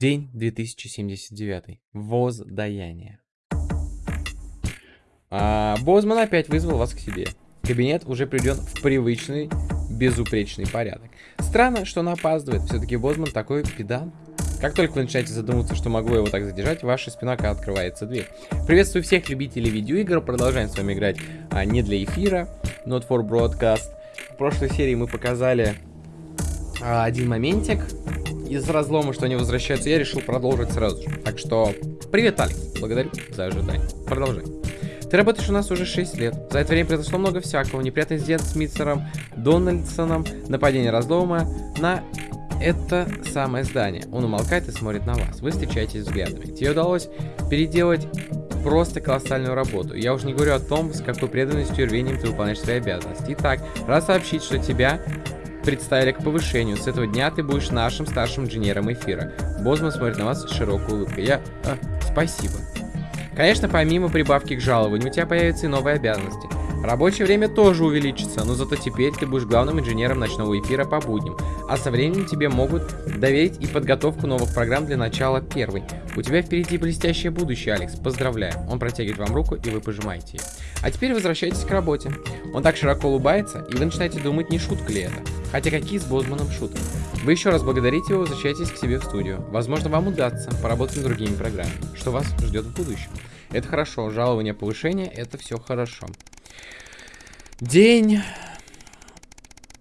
День 2079. Воздаяние. А, Бозман опять вызвал вас к себе. Кабинет уже приведен в привычный, безупречный порядок. Странно, что он опаздывает. Все-таки Бозман такой педант. Как только вы начинаете задумываться, что могло его так задержать, ваша спина открывается дверь. Приветствую всех любителей видеоигр. Продолжаем с вами играть а, не для эфира, not for broadcast. В прошлой серии мы показали а, один моментик из разлома, что они возвращаются. Я решил продолжить сразу же. Так что, привет, Алекс. Благодарю за ожидание. Продолжай. Ты работаешь у нас уже 6 лет. За это время произошло много всякого. Неприятный инцидент с Митцером, Дональдсоном, нападение разлома на это самое здание. Он умолкает и смотрит на вас. Вы встречаетесь взглядами. Тебе удалось переделать просто колоссальную работу. Я уже не говорю о том, с какой преданностью и рвением ты выполняешь свои обязанности. Итак, рад сообщить, что тебя представили к повышению. С этого дня ты будешь нашим старшим инженером эфира. Бозман смотрит на вас с широкой улыбкой. Я... А, спасибо. Конечно, помимо прибавки к жалованию, у тебя появятся и новые обязанности. Рабочее время тоже увеличится, но зато теперь ты будешь главным инженером ночного эфира по будням. А со временем тебе могут доверить и подготовку новых программ для начала первой. У тебя впереди блестящее будущее, Алекс. Поздравляю. Он протягивает вам руку, и вы пожимаете ее. А теперь возвращайтесь к работе. Он так широко улыбается, и вы начинаете думать, не шутка ли это. Хотя какие с Бозманом шутки. Вы еще раз благодарите его, возвращайтесь к себе в студию. Возможно, вам удастся поработать над другими программами, что вас ждет в будущем. Это хорошо, жалование, повышение, это все хорошо. День...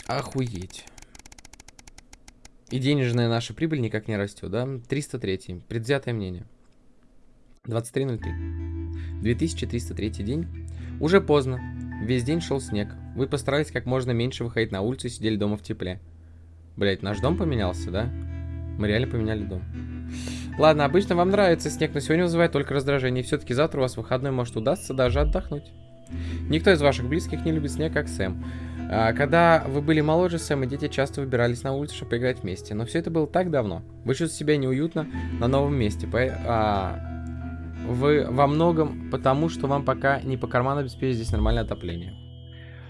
Охуеть. И денежная наша прибыль никак не растет, да? 303. Предвзятое мнение. 23.03. 2303 день. Уже поздно. Весь день шел снег. Вы постарались как можно меньше выходить на улицу и сидели дома в тепле. Блять, наш дом поменялся, да? Мы реально поменяли дом. Ладно, обычно вам нравится снег, но сегодня вызывает только раздражение. Все-таки завтра у вас выходной может удастся даже отдохнуть. Никто из ваших близких не любит снег, как Сэм. А, когда вы были моложе, Сэм и дети часто выбирались на улицу, чтобы поиграть вместе. Но все это было так давно. Вы чувствуете себя неуютно на новом месте. По, а, вы во многом потому, что вам пока не по карману обеспечить здесь нормальное отопление.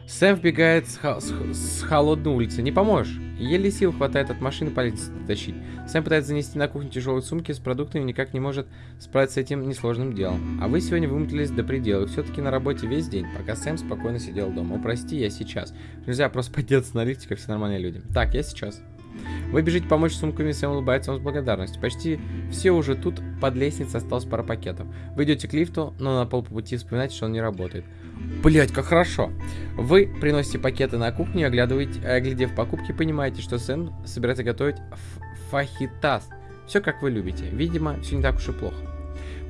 Сэм вбегает с, с, с холодной улицы. Не поможешь. Еле сил хватает от машины по лестнице тащить. Сэм пытается занести на кухню тяжелые сумки с продуктами, никак не может справиться с этим несложным делом. А вы сегодня вымотались до предела. Все-таки на работе весь день, пока Сэм спокойно сидел дома. О, прости, я сейчас. Нельзя просто подняться на лифте, как все нормальные люди. Так, я сейчас. Вы бежите помочь сумками, Сэм улыбается вам с благодарностью. Почти все уже тут, под лестницей осталось пара пакетов. Вы идете к лифту, но на полпути вспоминаете, что он не работает. Блять, как хорошо. Вы приносите пакеты на кухню, оглядываете, оглядев покупки, понимаете, что Сэм собирается готовить фахитас. Все как вы любите. Видимо, все не так уж и плохо.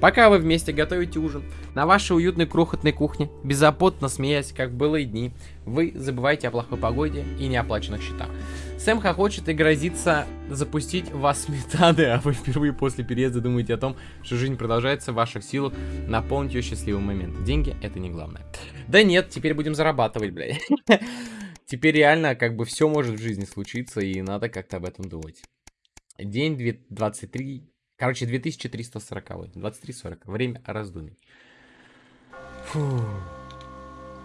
Пока вы вместе готовите ужин на вашей уютной крохотной кухне, беззаботно смеясь, как было и дни, вы забываете о плохой погоде и неоплаченных счетах. Сэм хохочет и грозится запустить вас сметаны, а вы впервые после переезда думаете о том, что жизнь продолжается в ваших силах наполнить ее счастливым моментом. Деньги это не главное. Да нет, теперь будем зарабатывать, блядь. Теперь реально как бы все может в жизни случиться и надо как-то об этом думать. День 23, короче 2340, 23.40, время раздумий. Фух.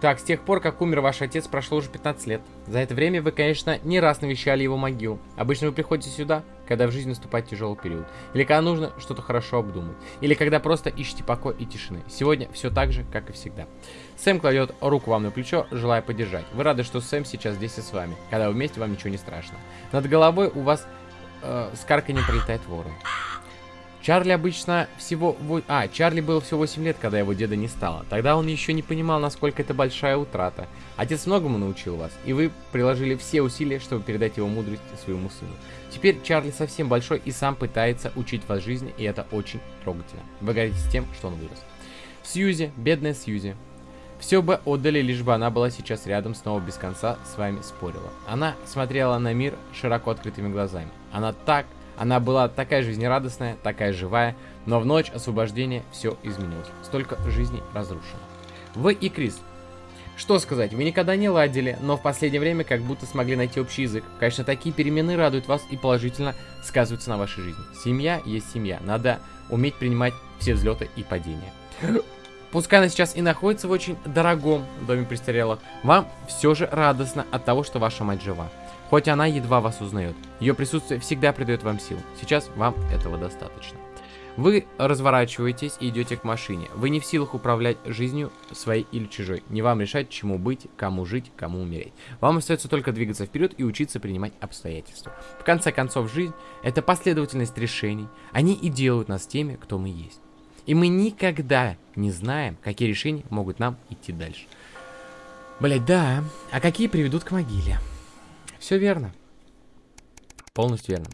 Так, с тех пор, как умер ваш отец, прошло уже 15 лет. За это время вы, конечно, не раз навещали его могилу. Обычно вы приходите сюда, когда в жизни наступает тяжелый период. Или когда нужно что-то хорошо обдумать. Или когда просто ищете покой и тишины. Сегодня все так же, как и всегда. Сэм кладет руку вам на плечо, желая поддержать. Вы рады, что Сэм сейчас здесь и с вами. Когда вы вместе, вам ничего не страшно. Над головой у вас э, с карканем пролетает ворон. Чарли обычно всего... А, Чарли было всего 8 лет, когда его деда не стало. Тогда он еще не понимал, насколько это большая утрата. Отец многому научил вас, и вы приложили все усилия, чтобы передать его мудрость своему сыну. Теперь Чарли совсем большой и сам пытается учить вас жизни, и это очень трогательно. Вы гордитесь тем, что он вырос. Сьюзи, бедная Сьюзи. Все бы отдали, лишь бы она была сейчас рядом, снова без конца с вами спорила. Она смотрела на мир широко открытыми глазами. Она так она была такая жизнерадостная, такая живая, но в ночь освобождения все изменилось. Столько жизней разрушено. Вы и Крис. Что сказать, вы никогда не ладили, но в последнее время как будто смогли найти общий язык. Конечно, такие перемены радуют вас и положительно сказываются на вашей жизни. Семья есть семья. Надо уметь принимать все взлеты и падения. Пускай она сейчас и находится в очень дорогом доме престарелых, вам все же радостно от того, что ваша мать жива. Хоть она едва вас узнает. Ее присутствие всегда придает вам сил. Сейчас вам этого достаточно. Вы разворачиваетесь и идете к машине. Вы не в силах управлять жизнью своей или чужой. Не вам решать, чему быть, кому жить, кому умереть. Вам остается только двигаться вперед и учиться принимать обстоятельства. В конце концов, жизнь — это последовательность решений. Они и делают нас теми, кто мы есть. И мы никогда не знаем, какие решения могут нам идти дальше. Блять, да. А какие приведут к могиле? Все верно. Полностью верно.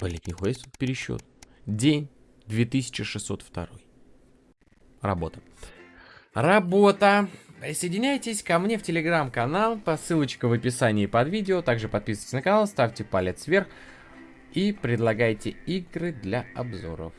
Блять, нихуя себе пересчет. День 2602. Работа. Работа. Присоединяйтесь ко мне в телеграм-канал по ссылочке в описании под видео. Также подписывайтесь на канал, ставьте палец вверх и предлагайте игры для обзоров.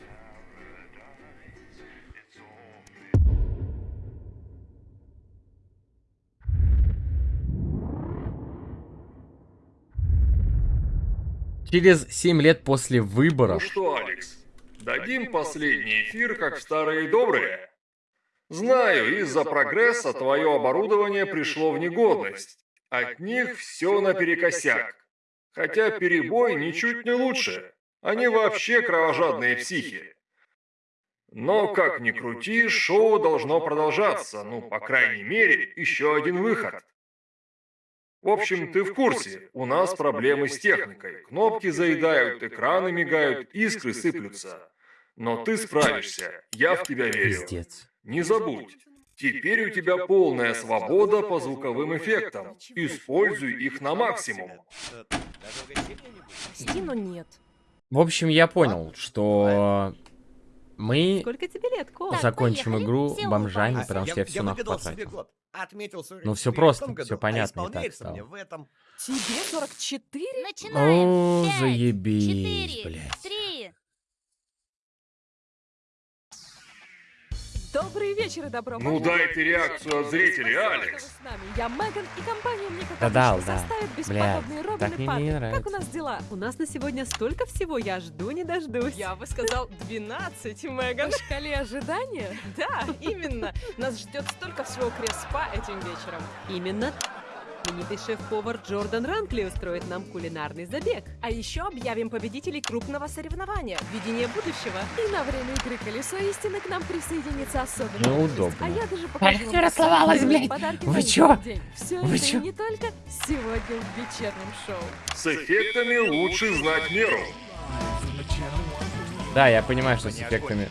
Через 7 лет после выборов. Ну что, Алекс, дадим последний эфир, как в старые добрые? Знаю, из-за прогресса твое оборудование пришло в негодность. От них все наперекосяк. Хотя перебой ничуть не лучше. Они вообще кровожадные психи. Но, как ни крути, шоу должно продолжаться. Ну, по крайней мере, еще один выход. В общем, ты в курсе, у нас проблемы с техникой. Кнопки заедают, экраны мигают, искры сыплются. Но ты справишься, я в тебя верю. Пиздец. Не забудь, теперь у тебя полная свобода по звуковым эффектам. Используй их на максимум. Прости, но нет. В общем, я понял, что мы Сколько тебе лет, Кол? закончим поехали. игру Все бомжами, улыбаются. потому А, что я все нахуй выгадал себе потратил. Отметил 44 Ну, всё в просто, году, всё а понятно и так стало. мне в этом. Тебе 44? Начинаем. О, Пять, заебись, четыре, блядь. Три. Добрый вечер и добро Ну пожаловать. дайте реакцию от зрителей, Алекс. Я Меган, и компания мне как Да да. составит бесподобные Робин так и мне не Папик. Как у нас дела? У нас на сегодня столько всего, я жду не дождусь. Я бы сказал 12, Меган. На шкале ожидания? Да, именно. Нас ждет столько всего креспа этим вечером. Именно Знаменитый шеф-повар Джордан Ранкли устроит нам кулинарный забег. А еще объявим победителей крупного соревнования «Видение будущего». И на время игры «Колесо истины» к нам присоединится особенный Неудобно. гость. А я даже покажу всё вам расслабалась, блядь. Вы чё? Все Вы это чё? и не только сегодня в вечернем шоу. С эффектами лучше знать меру. Да, я понимаю, что с эффектами...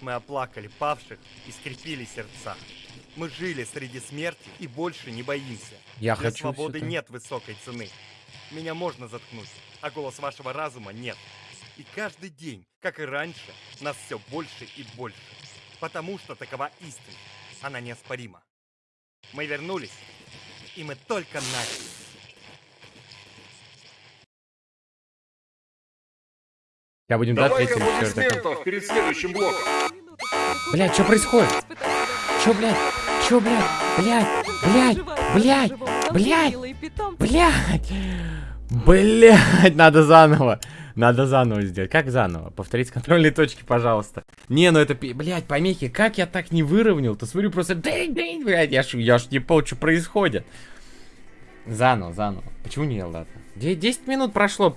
Мы оплакали павших и скрепили сердца. Мы жили среди смерти и больше не боимся. Я Для хочу свободы нет высокой цены. Меня можно заткнуть, а голос вашего разума нет. И каждый день, как и раньше, нас все больше и больше. Потому что такова истина. Она неоспорима. Мы вернулись, и мы только начали. Я будем дать Давай человеку. аплодисментов перед следующим блоком. Блядь, что происходит? Чё, блядь? Чё, блядь? Блядь, блядь, блядь, блядь, блядь, блядь, надо заново, надо заново сделать. Как заново? Повторить с контрольной точки, пожалуйста. Не, ну это, блядь, помехи, как я так не выровнял? Ты смотрю, просто, блядь, я ж, я ж не понял, что происходит. Заново, заново. Почему не ладно? Де- 10 минут прошло,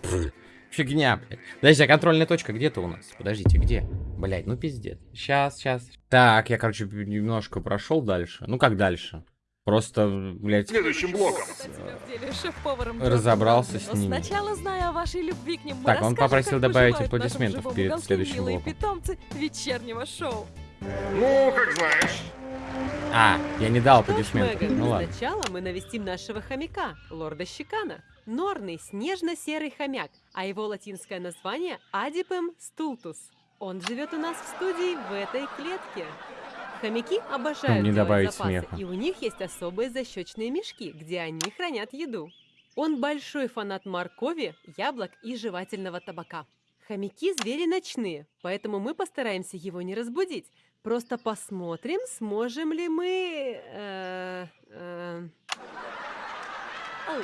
фигня, блядь. Подожди, а контрольная точка где-то у нас? Подождите, где? Блядь, ну пиздец. Сейчас, сейчас. Так, я, короче, немножко прошел дальше. Ну как дальше? Просто, блядь, Следующим блоком. Разобрался с Но ними. сначала, зная о вашей любви к ним, Так, он попросил добавить аплодисментов перед следующим блоком. питомцы вечернего шоу. Ну, как знаешь. А, я не дал аплодисментов. Ну ладно. сначала мы навестим нашего хомяка, лорда Щекана. Норный снежно-серый хомяк, а его латинское название Адипем стултус. Он живет у нас в студии в этой клетке. Хомяки обожают не добавить запасы, смеха. и у них есть особые защечные мешки, где они хранят еду. Он большой фанат моркови, яблок и жевательного табака. Хомяки – звери ночные, поэтому мы постараемся его не разбудить. Просто посмотрим, сможем ли мы... э, э.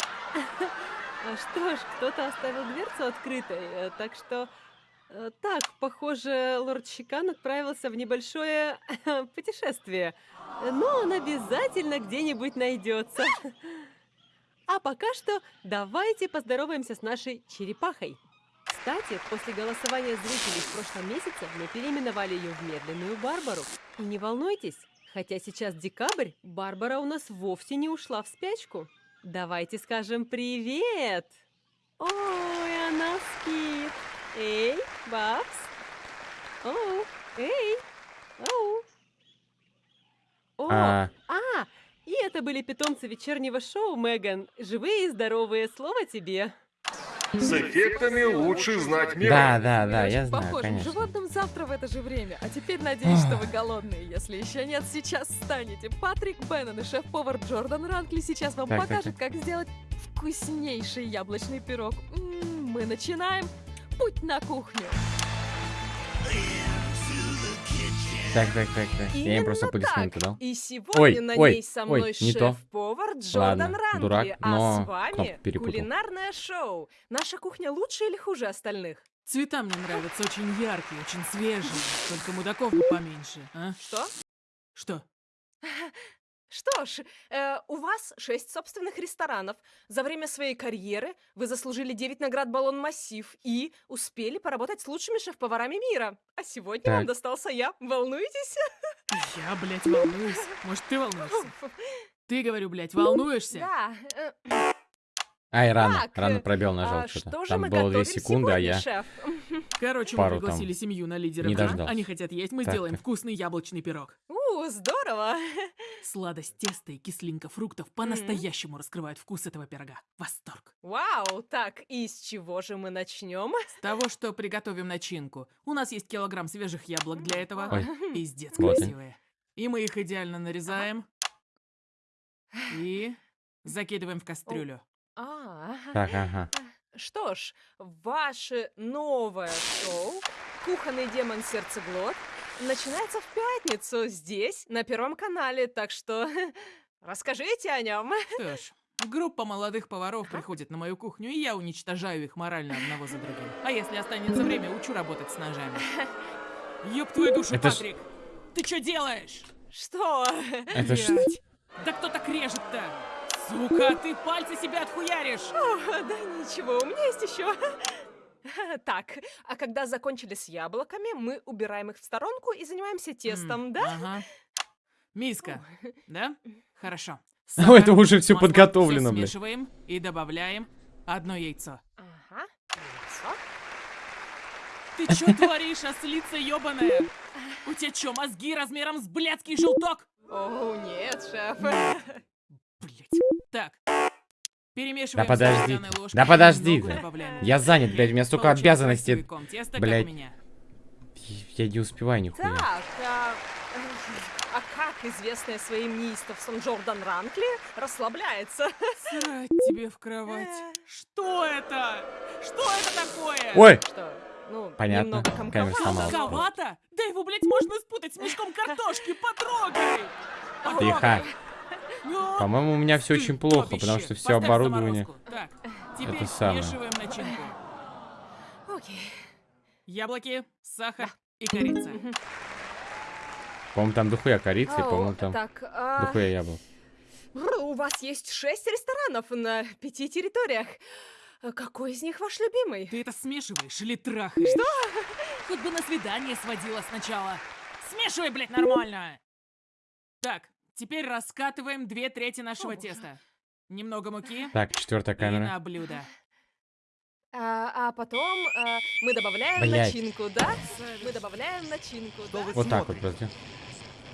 А Что ж, кто-то оставил дверцу открытой, э, так что... Э, Так, похоже, лорд Чикан отправился в небольшое путешествие. Но он обязательно где-нибудь найдется. А пока что давайте поздороваемся с нашей черепахой. Кстати, после голосования зрителей в прошлом месяце мы переименовали ее в медленную Барбару. И не волнуйтесь, хотя сейчас декабрь, Барбара у нас вовсе не ушла в спячку. Давайте скажем привет! Ой, она спит. Эй, Бабс. Оу, эй, оу. О, А, а, и это были питомцы вечернего шоу, Меган. Живые и здоровые, слово тебе. С эффектами лучше знать меры. да, да, да, я знаю, похожим конечно. животным завтра в это же время. А теперь надеюсь, что вы голодные. Если еще нет, сейчас станете. Патрик Беннон и шеф-повар Джордан Ранкли сейчас вам Так, так, покажут, как сделать вкуснейший яблочный пирог. М, Мы начинаем путь на кухню. Так, так, так, так. Я им Именно просто аплодисменты дал. И сегодня Ой, на ой, ней со ой, мной не то. шеф-повар Джордан Ладно, Ранкли, дурак, а но с вами кулинарное шоу. Наша кухня лучше или хуже остальных? Цвета мне нравятся очень яркие, очень свежие. Только мудаков бы поменьше, а? Что? Что? Что ж, э, у вас шесть собственных ресторанов. За время своей карьеры вы заслужили 9 наград Баллон Массив и успели поработать с лучшими шеф-поварами мира. А сегодня Так. вам достался я. Волнуетесь? Я, блядь, волнуюсь. Может, ты волнуешься? Ты, говорю, блядь, волнуешься? Да. э, Ай, рано, Так, рано э, пробел а нажал что что-то. Там было 2 готовим секунды, а сегодня, я... шеф? Короче, Пару мы там пригласили семью на лидера не дождался. Они хотят есть, мы Так, сделаем так. вкусный яблочный пирог. У, здорово. Сладость теста и кислинка фруктов по-настоящему раскрывают вкус этого пирога. Восторг. Вау, так, и с чего же мы начнем? С того, что приготовим начинку. У нас есть килограмм свежих яблок для этого. Ой. Пиздец Вот красивые. И мы их идеально нарезаем. И закидываем в кастрюлю. А, Так, ага. Что ж, ваше новое шоу «Кухонный демон сердцеглот» начинается в пятницу здесь, на Первом канале, так что расскажите о нем. Что ж, группа молодых поваров приходит на мою кухню, и я уничтожаю их морально одного за другим. А если останется время, учу работать с ножами. Ёб твою душу, Это Патрик! Ты что делаешь? Что? Это ж... Да кто так режет-то? Сука, ты пальцы себе отхуяришь! О, да ничего, у меня есть еще. Так, а когда закончили с яблоками, мы убираем их в сторонку и занимаемся тестом, М, да? Ага. Миска, да? Хорошо. О, это уже всё масло, подготовлено, всё блядь. смешиваем и добавляем одно яйцо. Ага. яйцо. Ты чё творишь, ослица ёбаная? У тебя чё, мозги размером с блядский желток? О, нет, шеф. Так. Перемешиваем Да подожди ложкой Да подожди Я занят, блядь, у меня столько обязанностей. теста, Блядь. Я не успеваю нихуя. Так, а, а как известная своим неистовством Джордан Ранкли расслабляется? Срать тебе в кровать. Что это? Что это такое? Ой! Что? Ну, Понятно. немного Камера сломалась. Комковато? Да его, блядь, можно спутать с мешком картошки. Потрогай! Тихо. По-моему, у меня все очень плохо, потому что все оборудование... заморозку. Так, теперь Это самое. смешиваем начинку. Окей. Яблоки, сахар и корица. По-моему, там дохуя корицы, Ау, по-моему, там Так, а, дохуя яблок. у вас есть шесть ресторанов на пяти территориях. А Какой из них ваш любимый? Ты это смешиваешь или трахаешь? Что? Хоть бы на свидание сводила сначала. Смешивай, блядь, нормально. Так, теперь раскатываем две трети нашего О, теста. Немного муки Так, четвертая и камера. на блюдо. А, а потом а, мы добавляем Блядь. начинку, да? Мы добавляем начинку, Что да? Вот так вот, смотрите? подожди.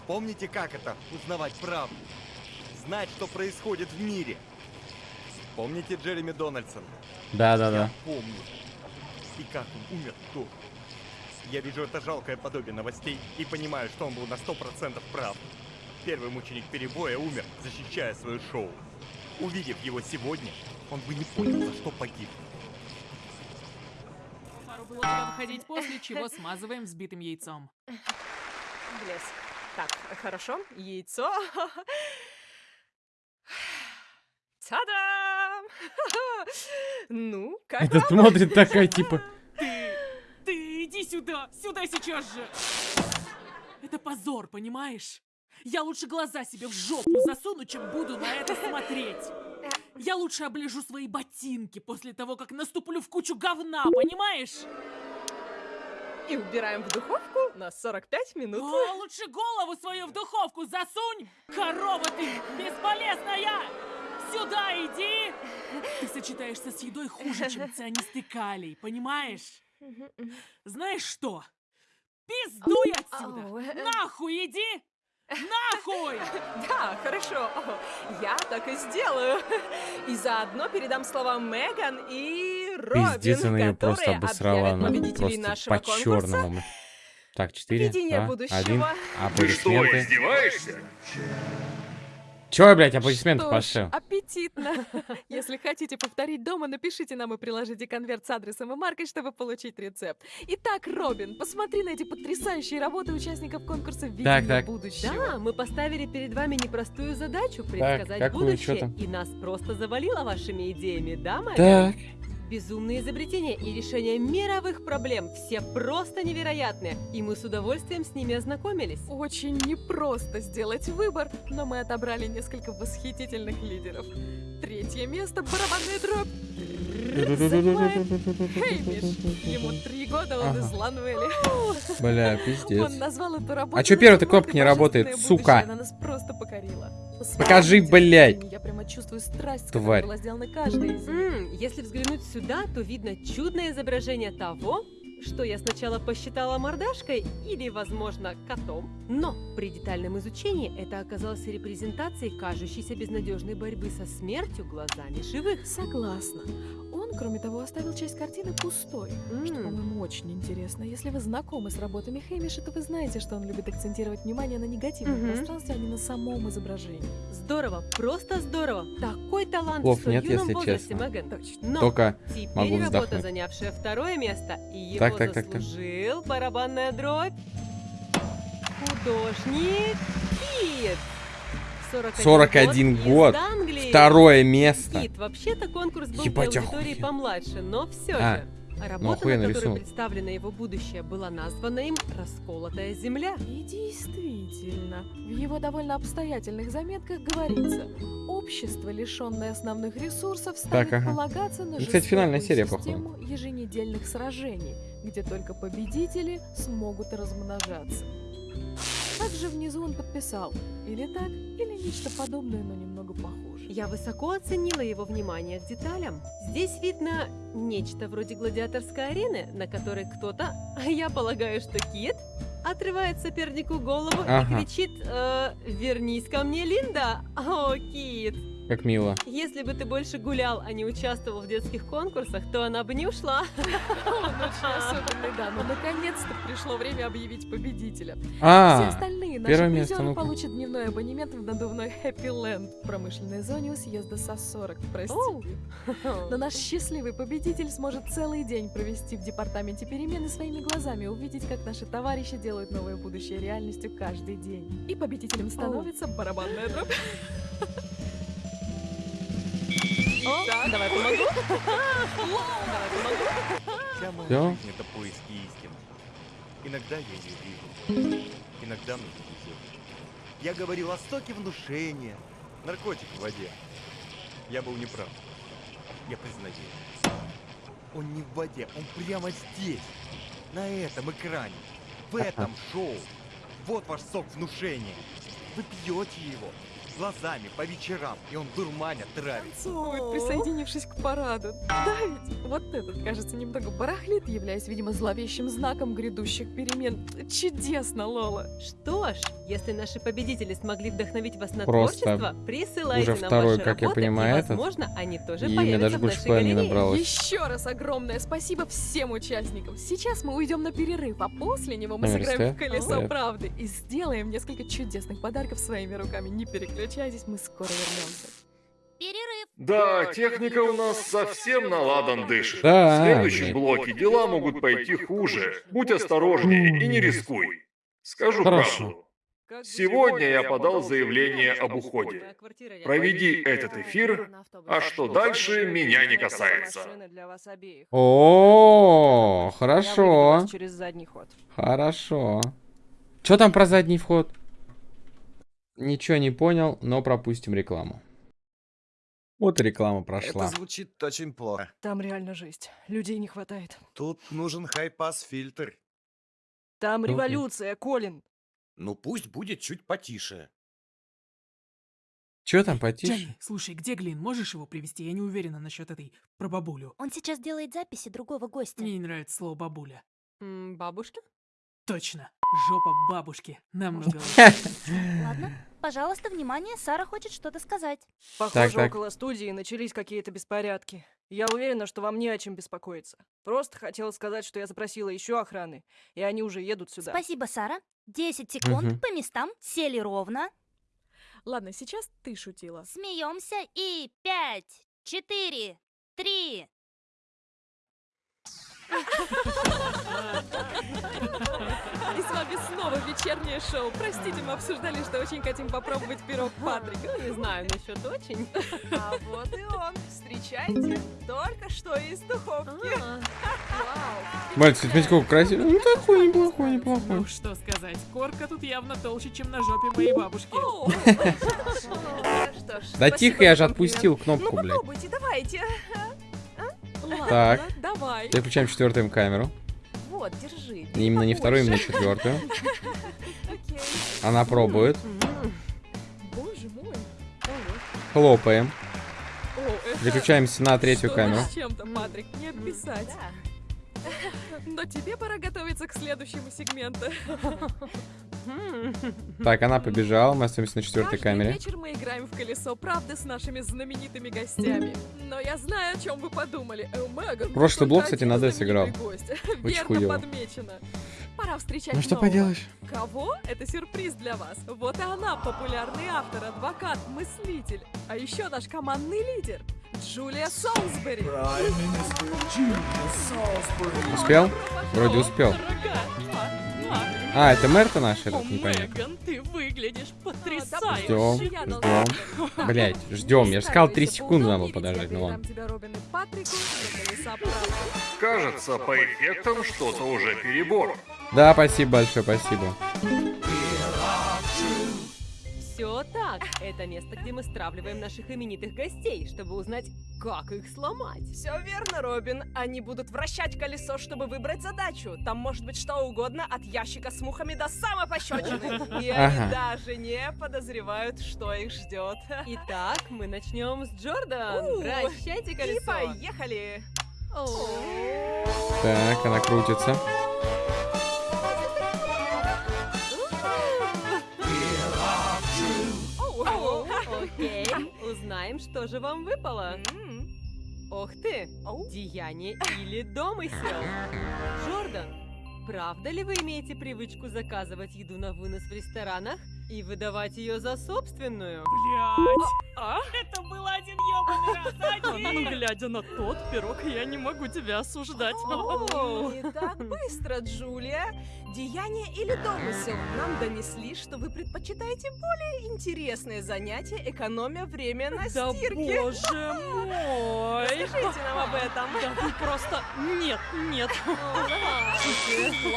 Помните, как это — узнавать правду? Знать, что происходит в мире. Помните Джереми Дональдсона? Да-да-да. Я помню. И как он умер до. Я вижу это жалкое подобие новостей и понимаю, что он был на сто процентов прав. Первый мученик перебоя умер, защищая свое шоу. Увидев его сегодня, он бы не понял, за что погиб. Пару было туда выходить, после чего смазываем взбитым яйцом. Блес. Так, хорошо. Яйцо. Та-дам! Ну, как Это вам? смотрит такая, типа... Ты Иди сюда! Сюда сейчас же! Это позор, понимаешь? Я лучше глаза себе в жопу засуну, чем буду на это смотреть. Я лучше оближу свои ботинки после того, как наступлю в кучу говна, понимаешь? И убираем в духовку на 45 минут. А лучше голову свою в духовку засунь! Корова ты бесполезная! Сюда иди! Ты сочетаешься с едой хуже, чем цианистый калий, понимаешь? Знаешь что? Пиздуй отсюда! Нахуй иди! Нахуй! Да, хорошо. Я так и сделаю. И заодно передам слова Меган и Робин, Пиздец, она ее просто которые обосрала. Она победителей просто нашего по конкурса. черному. Так, 4, Видение 2, будущего. 1. Ты что, Аплодисменты. издеваешься? Чё, блядь, аплодисменты Что пошел? аппетитно. Если хотите повторить дома, напишите нам и приложите конверт с адресом и маркой, чтобы получить рецепт. Итак, Робин, посмотри на эти потрясающие работы участников конкурса «Видение так. будущего». Да, мы поставили перед вами непростую задачу предсказать какую, чё будущее, и нас просто завалило вашими идеями, да, Мэган? Так. Безумные изобретения и решения мировых проблем, все просто невероятные, и мы с удовольствием с ними ознакомились. Очень непросто сделать выбор, но мы отобрали несколько восхитительных лидеров. Третье место — барабанная дробь. Хеймиш. Ему три года, он Ага. из Ланвелли. Бля, пиздец. Он назвал эту работу... А чё «Насколько кнопка не работает, сука? будущее». Она нас просто покорила. Покажи, блядь. Я прямо чувствую страсть, Тварь. которая была сделана каждой из них. Если взглянуть сюда, то видно чудное изображение того, что я сначала посчитала мордашкой или, возможно, котом. Но при детальном изучении это оказалось репрезентацией кажущейся безнадежной борьбы со смертью глазами живых. Согласна. Он, кроме того, оставил часть картины пустой. Что, М. по-моему, очень интересно. Если вы знакомы с работами Хеймиша, то вы знаете, что он любит акцентировать внимание на негативном Мгм. пространстве, а не на самом изображении. Здорово, просто здорово. Такой талант Слов в нет, юном если возрасте, честно. Меган. Точно. Но Только теперь могу работа, вздохнуть. занявшая второе место, и его Так, так, так, так. заслужил барабанная дробь. Художник Кит. 41, 41 из год. Англии. второе место. Кит, вообще-то конкурс был Ебать, для аудитории охуенно. помладше, но все А, же. ну, Работа, охуенно на которой рисунок. представлено его будущее, была названа им «Расколотая земля». И действительно, в его довольно обстоятельных заметках говорится, общество, лишенное основных ресурсов, станет ага. полагаться на Ну, кстати, финальная жестокую серия, походу. систему еженедельных сражений, где только победители смогут размножаться. Также внизу он подписал или так, или нечто подобное, но немного похуже. Я высоко оценила его внимание к деталям. Здесь видно нечто вроде гладиаторской арены, на которой кто-то, а я полагаю, что Кит, отрывает сопернику голову Ага. и кричит э, «Вернись ко мне, Линда!» О, Кит! Как мило. Если бы ты больше гулял, а не участвовал в детских конкурсах, то она бы не ушла. Он очень особенный, да, но наконец-то пришло время объявить победителя. Все А, остальные наши призеры получат дневной абонемент в надувной Happy Land в промышленной зоне у съезда СОС-40, прости. Оу. Но наш счастливый победитель сможет целый день провести в департаменте перемены своими глазами, увидеть, как наши товарищи делают новое будущее реальностью каждый день. И победителем становится барабанная дробь. О, давай помогу. Давай помогу. Вся моя Всё? жизнь это поиски истины. Иногда я ее вижу, иногда мне не везет. Я говорил о стоке внушения, наркотик в воде. Я был неправ. Я признаю. Он не в воде, он прямо здесь, на этом экране, в этом шоу. Вот ваш сок внушения. Вы пьете его глазами по вечерам, и он дурманя травит. Танцует, присоединившись к параду. Да ведь вот этот, кажется, немного барахлит, являясь, видимо, зловещим знаком грядущих перемен. Чудесно, Лола. Что ж, если наши победители смогли вдохновить вас на Просто творчество, присылайте уже нам второй, ваши как я работы, понимаю, и, этот. возможно, они тоже И появятся даже в больше нашей галерее. набралось. Еще раз огромное спасибо всем участникам. Сейчас мы уйдем на перерыв, а после него мы Номер сыграем в колесо Стоит. правды и сделаем несколько чудесных подарков своими руками. Не переключайтесь, мы скоро вернемся. Да, техника у нас совсем на ладан дышит. Да, В следующем блоке дела могут пойти хуже. Будь осторожнее и не рискуй. Скажу Хорошо. правду. Сегодня я подал заявление об уходе. Проведи этот эфир, а что дальше, меня не касается. вас обеих. О, хорошо. через задний ход. Хорошо. Что там про задний вход? Ничего не понял, но пропустим рекламу. Вот и реклама прошла. Это звучит очень плохо. Там реально жесть. Людей не хватает. Тут нужен хай-пас фильтр. Там Окей. революция, Колин. Ну пусть будет чуть потише. Че там потише? Дженни, слушай, где Глин? Можешь его привести? Я не уверена насчет этой про бабулю. Он сейчас делает записи другого гостя. Мне не нравится слово бабуля. М, Бабушка? Точно. Жопа бабушки. Намного Ладно, пожалуйста, внимание, Сара хочет что-то сказать. Похоже, так. около студии начались какие-то беспорядки. Я уверена, что вам не о чем беспокоиться. Просто хотела сказать, что я запросила еще охраны, и они уже едут сюда. Спасибо, Сара. 10 секунд по местам, сели ровно, Ладно, сейчас ты шутила. смеемся и 5, 4, 3. И с вами снова вечернее шоу. Простите, мы обсуждали, что очень хотим попробовать пирог Патрика. Не знаю насчет очень. А вот и он. Встречайте. Только что из духовки. А, Мальчик, смотрите, какой красивый. Ну, такой неплохой, неплохой. Ну, что сказать. Корка тут явно толще, чем на жопе моей бабушки. Да тихо, я же отпустил кнопку, Ну блядь. попробуйте, давайте. Ладно, Так. давай. Переключаем четвертую камеру. Вот, держи. Не Именно не вторую, именно четвертую. Окей. Она пробует. Боже мой. Хлопаем. Переключаемся на третью камеру. чем-то, Патрик, не описать. Но тебе пора готовиться к следующему сегменту. Так, она побежала. Мы остаемся на четвертой камере. вечер мы играем в колесо правды с нашими знаменитыми гостями. Но я знаю, о чем вы подумали. Э, Меган, Прошлый блок, кстати, на D сыграл. Верно подмечено. Пора встречать Ну что нового. поделаешь? Кого? Это сюрприз для вас. Вот и она, популярный автор, адвокат, мыслитель. А еще наш командный лидер. Джулия Солсбери. Успел? Вроде успел. А, это мэр-то наш этот, непонятно. Меган, ты выглядишь Ждем, потрясающе. Должна- ждем. Блять, ждем. Я же сказал, 3 секунды надо было подождать, ну ладно. Кажется, по эффектам что-то уже перебор. Да, спасибо большое, спасибо. Все так. Это место, где мы стравливаем наших именитых гостей, чтобы узнать, как их сломать. Все верно, Робин. Они будут вращать колесо, чтобы выбрать задачу. Там может быть что угодно, от ящика с мухами до самой пощечины. И они даже не подозревают, что их ждет. Итак, мы начнем с Джордан. Вращайте И колесо. поехали. Так, она крутится. Узнаем, что же вам выпало. Ох ты, деяние или домысел. Джордан, правда ли вы имеете привычку заказывать еду на вынос в ресторанах и выдавать ее за собственную? Блять. А? Это был один ёбаный раз. Ну, глядя на тот пирог, я не могу тебя осуждать. О, Не так быстро, Джулия. Деяние или домысел? Нам донесли, что вы предпочитаете более интересные занятия, экономя время на Да стирке. боже мой! Расскажите нам об этом. Да вы просто... Нет, нет.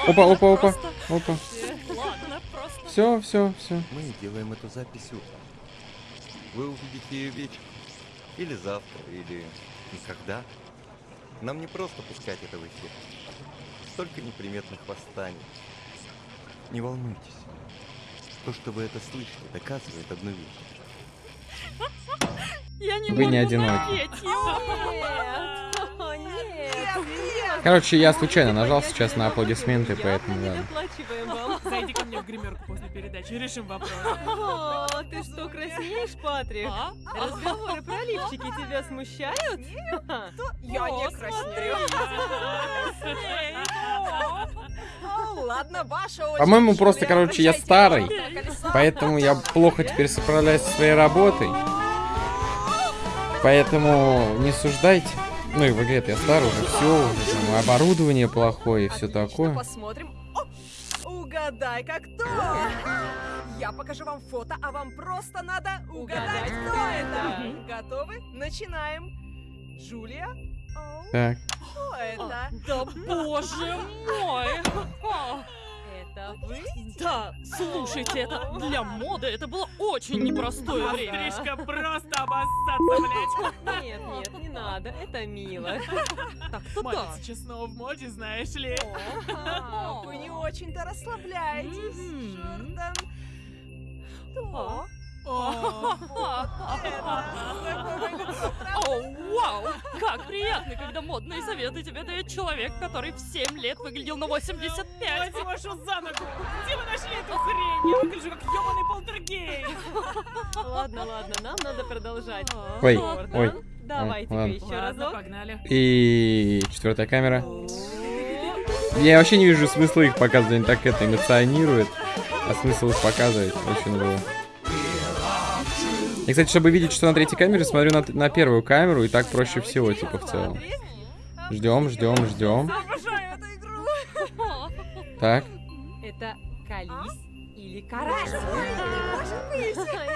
Опа, опа, опа. Опа. Ладно, просто... Все, все, все. Мы делаем эту запись утром. Вы увидите ее вечером. Или завтра, или никогда. Нам не просто пускать это в эфир. Столько неприметных восстаний. Не волнуйтесь. То, что вы это слышите, доказывает одну вещь. Я не Вы не могу одиноки. Нет, нет. Короче, я случайно нажал сейчас на аплодисменты, поэтому вам. Зайди ко мне в гримерку после передачи, решим вопрос. О, ты что, краснеешь, Патрик? А? Разговоры про лифчики тебя смущают? Я не краснею. По-моему, просто, короче, я старый. Поэтому я плохо теперь справляюсь со своей работой. Поэтому не суждайте. Ну и в игре я старый уже все, уже оборудование плохое и все такое. посмотрим. О, угадай, как кто? Я покажу вам фото, а вам просто надо угадать, Угадать, кто это. Готовы? Начинаем. Джулия? Так. Кто это? Да боже мой! А, Это вы? Да, слушайте, это для моды это было очень непростое время. Ага. просто обоссаться, блядь. Нет, нет, не надо, это мило. Так-то да. честного в моде, знаешь ли. Вы не очень-то расслабляетесь. Джордан. Кто? О, вау! Как приятно, когда модные советы тебе дает человек, который в 7 лет выглядел на 85. Возьми вашу за ногу! Где вы нашли эту хрень? Я выгляжу как ёбаный полтергейст! Ладно, ладно, нам надо продолжать. Ой, ой. Давайте-ка ладно. еще разок. погнали. И четвертая камера. Я вообще не вижу смысла их показывать, они так это эмоционируют. А смысл их показывать очень было. И, кстати, чтобы видеть, что на третьей камере, смотрю на, на первую камеру, и так проще всего, типа, в целом. Ждем, ждем, ждем. Обожаю эту игру. Так, Это колись или карась.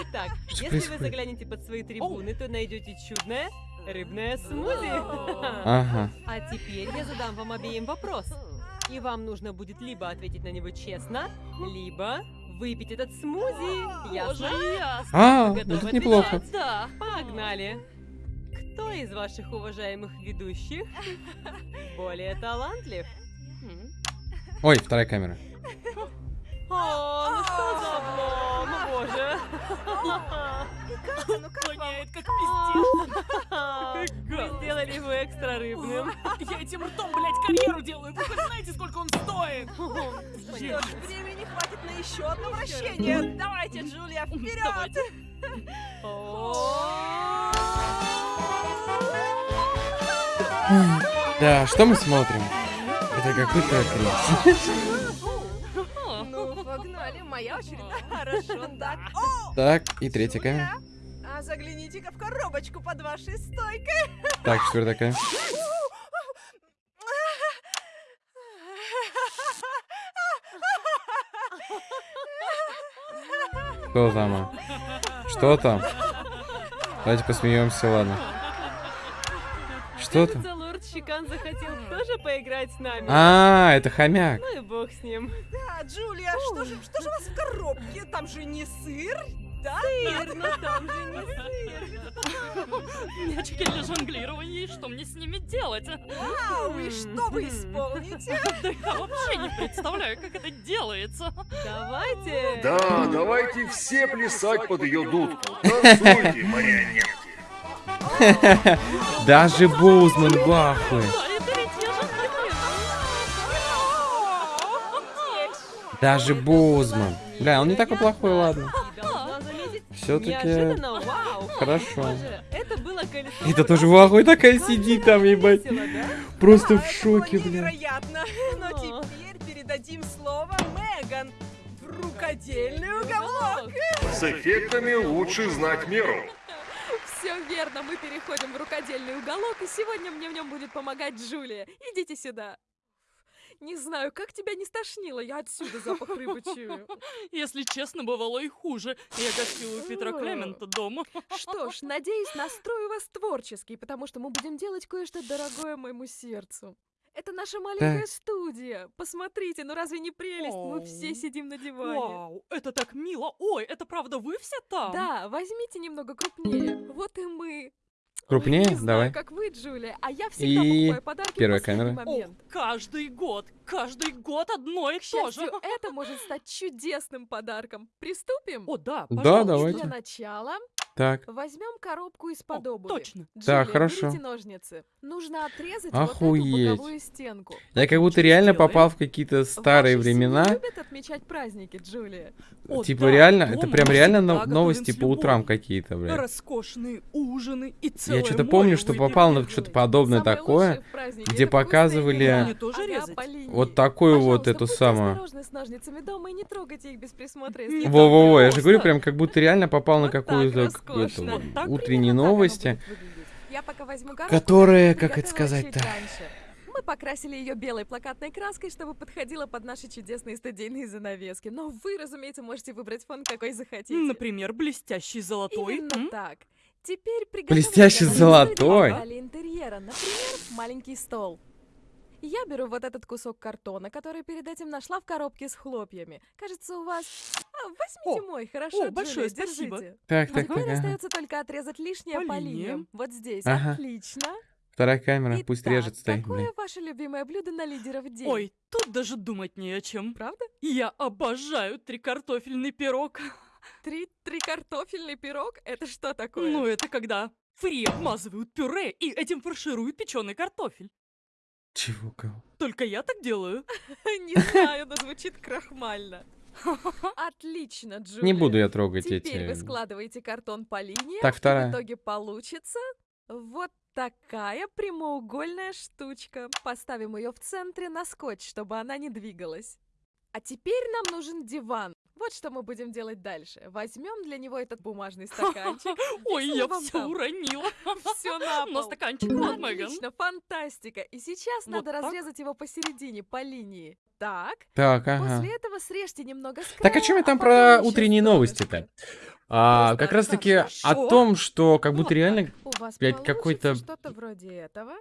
Итак, если вы заглянете под свои трибуны, то найдете чудное рыбное смузи. ага. А теперь я задам вам обеим вопрос. И вам нужно будет либо ответить на него честно, либо выпить этот смузи. Ясно? ясно. А, ну тут неплохо. отвечать? Да. Погнали. Кто из ваших уважаемых ведущих более талантлив? Ой, вторая камера. О, ну что за облом, боже. Катя, ну как? Воняет как пиздец. Вы сделали его экстра рыбным. Я этим ртом, блядь, карьеру делаю. Вы хоть знаете, сколько он стоит? Что ж, времени хватит на еще одно вращение. Давайте, Джулия, вперед! Да, что мы смотрим? Это какой-то кринж. Погнали, моя очередь. Хорошо, так. И третья камера. а загляните-ка в коробочку под вашей стойкой. Так, четвертая камера. Что там? Что там? Давайте посмеемся, ладно. Что там? Щекан захотел тоже поиграть с нами. А, это хомяк. Ну и бог с ним. Да, Джулия, что же, что же у вас в коробке? Там же не сыр, да? Сыр, но там же не сыр. Мячики для жонглирования, и что мне с ними делать? Вау, и что вы исполните? Да я вообще не представляю, как это делается. Давайте. Да, давайте все плясать под ее дудку. Танцуйте, марионетки. Даже Боузман в Даже Боузман. Бля, он не такой плохой, ладно. Все-таки хорошо. Это тоже в такая сидит там, ебать. Просто в шоке, бля. Но теперь передадим слово Меган рукодельный уголок. С эффектами лучше знать меру. Все верно, мы переходим в рукодельный уголок, и сегодня мне в нем будет помогать Джулия. Идите сюда. Не знаю, как тебя не стошнило, я отсюда запах рыбы чую. Если честно, бывало и хуже. Я гостила у Петра. Клемента дома. Что ж, надеюсь, настрою вас творчески, потому что мы будем делать кое-что дорогое моему сердцу. Это наша маленькая студия. Посмотрите, ну разве не прелесть? Мы все Оу. сидим на диване. Вау, это так мило. Ой, это правда вы все там? Да, возьмите немного крупнее. Вот и мы. Крупнее? Ой, не знаю, Давай. как вы, Джулия, а я всегда И покупаю подарки в первая последний камера. О, момент. каждый год, каждый год одно и то же. это может стать чудесным подарком. Приступим? О, да, Да, пожалуйста. давайте. Для начала Так. возьмем коробку из-под обуви. точно. Джулия, хорошо. берите ножницы. Нужно отрезать Охуеть. вот эту боковую стенку. Я как будто Ничего реально сделаем. попал в какие-то старые Ваши времена. любят отмечать праздники, Джулия. О, Типа да, реально, это прям реально но- новости по утрам какие-то, блядь. Роскошные ужины и целое Я что-то помню, что попал на что-то подобное Самое такое, где показывали вот такую вот эту самую. Во-во-во, я же говорю, прям как будто реально попал на какую-то роскошно. эту, Вот утренние новости. Которые, как это сказать-то? Мы покрасили ее белой плакатной краской, чтобы подходила под наши чудесные студийные занавески. Но вы, разумеется, можете выбрать фон, какой захотите. Например, блестящий золотой. Именно м? так. Теперь приготовим Блестящий для золотой? деталей интерьера. Например, маленький стол. Я беру вот этот кусок картона, который перед этим нашла в коробке с хлопьями. Кажется, у вас... А, возьмите О, мой, хорошо, о, Джулия, большое спасибо. держите. Так, так, теперь так, ага. остается только отрезать лишнее по По линиям. линиям. Вот здесь. Ага. Отлично. Вторая камера, пусть Итак, режет, стоит, какое блин. ваше любимое блюдо на лидеров день? Ой, тут даже думать не о чем. Правда? Я обожаю трикартофельный пирог. Три, три картофельный пирог? Это что такое? Ну, это когда фри обмазывают пюре и этим фаршируют печеный картофель. Чего, кого? Только я так делаю. Не знаю, но звучит крахмально. Отлично, Джулия. Не буду я трогать Теперь вы эти... складываете картон по линиям, Так, и вторая. в итоге получится вот такая прямоугольная штучка. Поставим ее в центре на скотч, чтобы она не двигалась. А теперь нам нужен диван. Вот что мы будем делать дальше. Возьмем для него этот бумажный стаканчик. Ой, я все уронила. Все на Но пол. стаканчик вот, Меган. Отлично, фантастика. И сейчас надо разрезать его посередине, по линии. Так, Так, ага. после этого срежьте немного с Так, о чем я а там потом про утренние новости-то? А, как раз таки о том, что как будто реально блядь, какой-то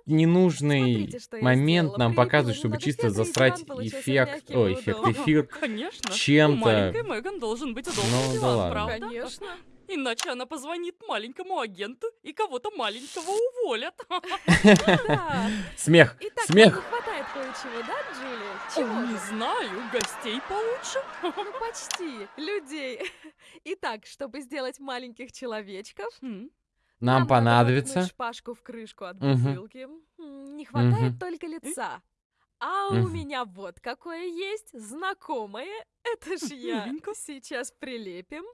ненужный Смотрите, момент нам показывает, чтобы чисто засрать эффект, и эффект, эфир чем-то. Меган должен быть удобный Ну, да ладно. правда? Конечно. Иначе она позвонит маленькому агенту и кого-то маленького уволят. Да. Смех, Итак, смех. не хватает кое-чего, да, Джулия? Чего Не знаю, гостей получше. Ну, почти. Людей. Итак, чтобы сделать маленьких человечков, М, Нам надо понадобится. шпажку в крышку от бутылки. Не хватает только лица. А у меня вот какое есть, знакомое. Это ж я. Сейчас прилепим.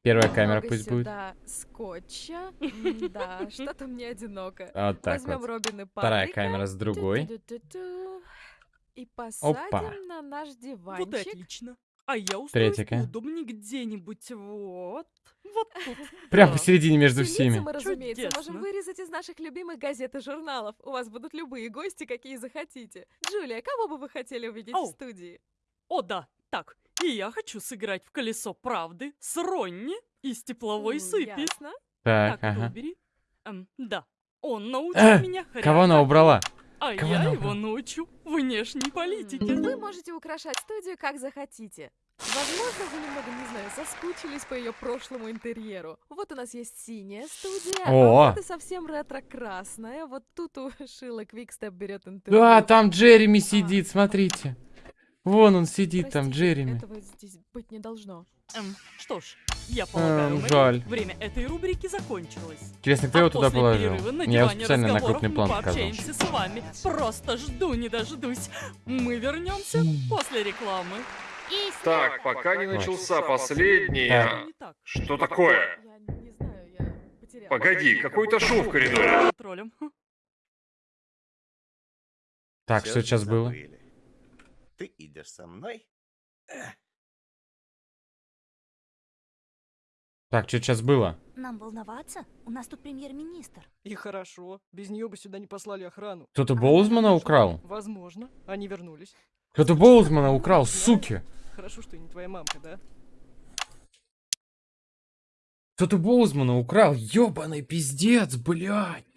Первая камера пусть будет. сюда скотча. Да, что-то мне одиноко. Вот так Возьмем вот. Робин и Вторая камера с другой. И посадим на наш Вот диванчик. отлично. А я устроюсь Третья ка- поудобнее где-нибудь вот. Вот тут. Прям посередине между всеми. мы, разумеется, можем вырезать из наших любимых газет и журналов. У вас будут любые гости, какие захотите. Джулия, кого бы вы хотели увидеть в студии? О, да. Так, и я хочу сыграть в колесо правды с Ронни из тепловой М, сыпи. Ясно. Так, Так, ага. Эм, да. Он научил меня Кого она убрала? А Кого я его научу внешней политике. Вы можете украшать студию как захотите. Возможно, вы немного, не знаю, соскучились по ее прошлому интерьеру. Вот у нас есть синяя студия, О! а вот и совсем ретро-красная. Вот тут у Шила Квикстеп берет интервью. Да, там Джереми сидит, смотрите. Вон он сидит, там Простите, Джереми. Этого здесь быть не должно. Эм, что ж, я полагаю, Эм, жаль. время этой рубрики закончилось. Интересно, кто а его туда положил? Я специально на крупный план мы показал. пообщаемся с вами. Просто жду не дождусь. Мы вернемся после рекламы. И Так, пока не начался последний... А. Что такое? Я не знаю, я потеряла. Погоди, какой-то шум в коридоре. Так, что сейчас было? Ты идешь со мной? Так, что сейчас было? Нам волноваться? У нас тут премьер-министр. И хорошо, без нее бы сюда не послали охрану. Кто-то Боузмана украл? Возможно, они вернулись. Кто-то Боузмана украл, суки! Хорошо, что не твоя мамка, да? Кто-то Боузмана украл, ёбаный пиздец, блядь!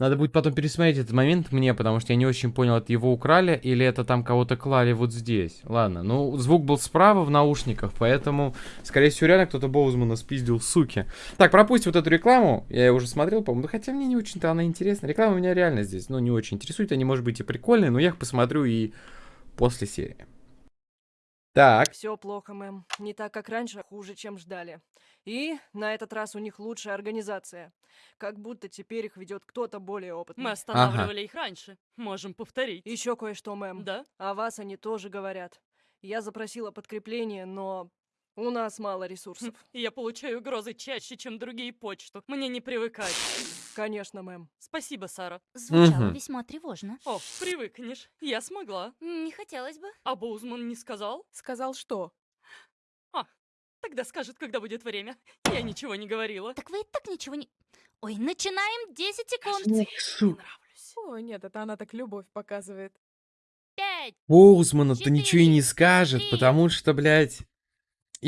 Надо будет потом пересмотреть этот момент мне, потому что я не очень понял, это его украли или это там кого-то клали вот здесь. Ладно, ну звук был справа в наушниках, поэтому, скорее всего, реально кто-то Боузмана спиздил, суки. Так, пропустим вот эту рекламу, я ее уже смотрел, по-моему, хотя мне не очень-то она интересна. Реклама меня реально здесь, ну, не очень интересует, они, может быть, и прикольные, но я их посмотрю и после серии. Так, Все плохо, мэм. Не так, как раньше, а хуже, чем ждали. И на этот раз у них лучшая организация. Как будто теперь их ведет кто-то более опытный. Мы останавливали их раньше. Можем повторить. Еще кое-что, мэм. Да? О вас они тоже говорят. Я запросила подкрепление, но у нас мало ресурсов. Я получаю угрозы чаще, чем другие почту. Мне не привыкать. Конечно, мэм. Спасибо, Сара. Звучало Мгм. весьма тревожно. О, привыкнешь. Я смогла. Не хотелось бы. А Боузман не сказал? Сказал что? Тогда скажет, когда будет время. Я ничего не говорила. Так вы и так ничего не... Ой, начинаем 10 секунд. Сука. справлюсь. О, нет, это она так любовь показывает. Пять. Боузману-то ничего и не скажет, потому что, блядь,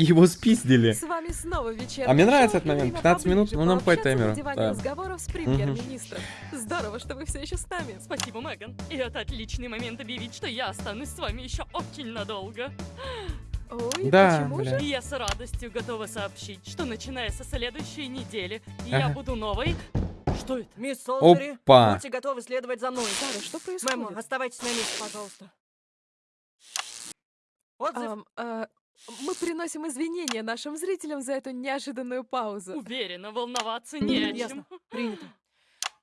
его спиздили. С вами снова вечерний А мне нравится этот и момент. время 15 минут, ну, нам по пообщаться таймеру, на диване да. разговоров с премьер-министром. Здорово, что вы все еще с нами. Спасибо, Меган. И это отличный момент объявить, что я останусь с вами еще очень надолго. Ой, Да, почему бля. же? И я с радостью готова сообщить, что начиная со следующей недели я Ага. буду новой... Что это? Мисс Солсбери, Опа. будьте готовы следовать за мной. Сара, что происходит? Мэм, оставайтесь на месте, пожалуйста. Отзыв. Ам, а, мы приносим извинения нашим зрителям за эту неожиданную паузу. Уверена, волноваться не о чем. Ясно. Принято.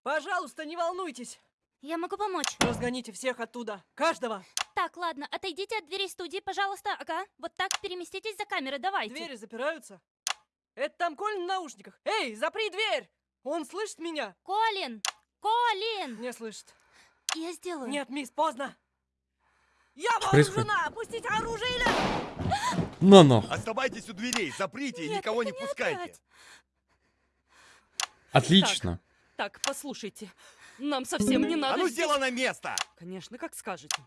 Пожалуйста, не волнуйтесь. Я могу помочь. Разгоните всех оттуда. Каждого. Так, ладно, отойдите от дверей студии, пожалуйста. Ага, вот так переместитесь за камеры, давайте. Двери запираются. Это там Колин в наушниках. Эй, запри дверь! Он слышит меня? Колин! Колин! Не слышит. Я сделаю. Нет, мисс, поздно. Я происходит? вооружена! Опустите оружие или... Но-но. Оставайтесь у дверей, заприте и никого не не пускайте. опять. Отлично. Так, послушайте. Нам совсем не надо А ну здесь- сделай на место! Конечно, как скажете.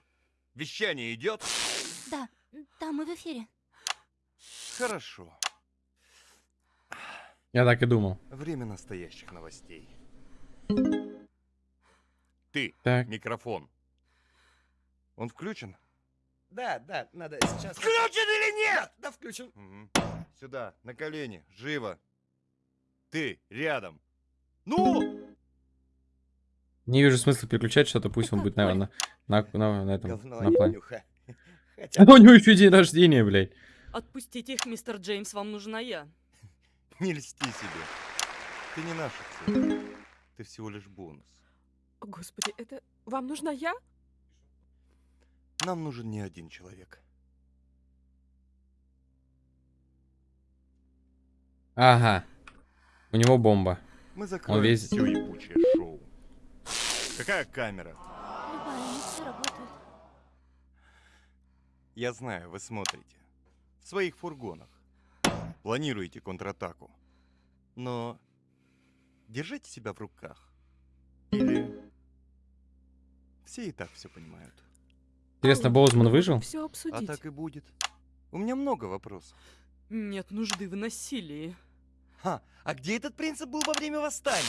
Вещание идет? Да, да, мы в эфире. Хорошо. Я так и думал. Время настоящих новостей. Ты, Так. микрофон. Он включен? Да, да, надо сейчас... Включен или нет? Да, включен. Мгм. Сюда, на колени, живо. Ты, рядом. Ну! Не вижу смысла переключать что-то, пусть он будет, наверное, на, на, на этом, Говно, на плане. нюха. А Хотя у него еще день рождения, блядь. Отпустите их, мистер Джеймс, вам нужна я. Не льсти себе. Ты не наша цель. Ты всего лишь бонус. О, Господи, это... Вам нужна я? Нам нужен не один человек. Ага. У него бомба. Мы закроем весь- все ебучее шоу. Какая камера? Я знаю, вы смотрите. В своих фургонах. Планируете контратаку. Но держите себя в руках. Или все и так все понимают. Интересно, Боузман выжил? Все А обсудить. так и будет. У меня много вопросов. Нет нужды в насилии. Ха, а где этот принцип был во время восстания?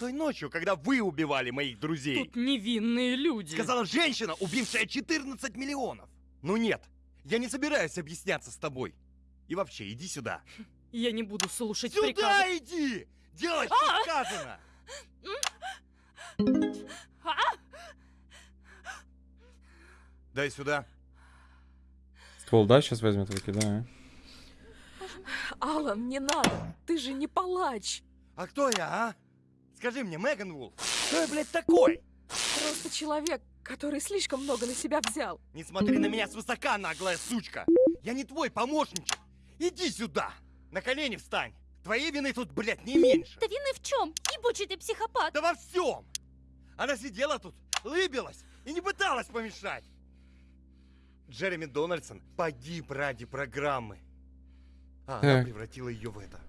Той ночью, когда вы убивали моих друзей. Тут невинные люди. Сказала женщина, убившая 14 миллионов. Ну нет, я не собираюсь объясняться с тобой. И вообще, иди сюда. Я не буду слушать Сюда приказы. иди! Делай, что сказано! А! Дай сюда. Ствол, да, сейчас возьмет выкидаю. Алан, не надо. Ты же не палач. А кто я, а? Скажи мне, Меган Вулф, кто я, блядь, такой? Просто человек, который слишком много на себя взял. Не смотри на меня свысока, наглая сучка! Я не твой помощничек! Иди сюда! На колени встань! Твоей вины тут, блядь, не меньше! Да вины в чем? Ебучий ты психопат. Да во всем! Она сидела тут, лыбилась и не пыталась помешать! Джереми Дональдсон погиб ради программы. А она превратила ее в это.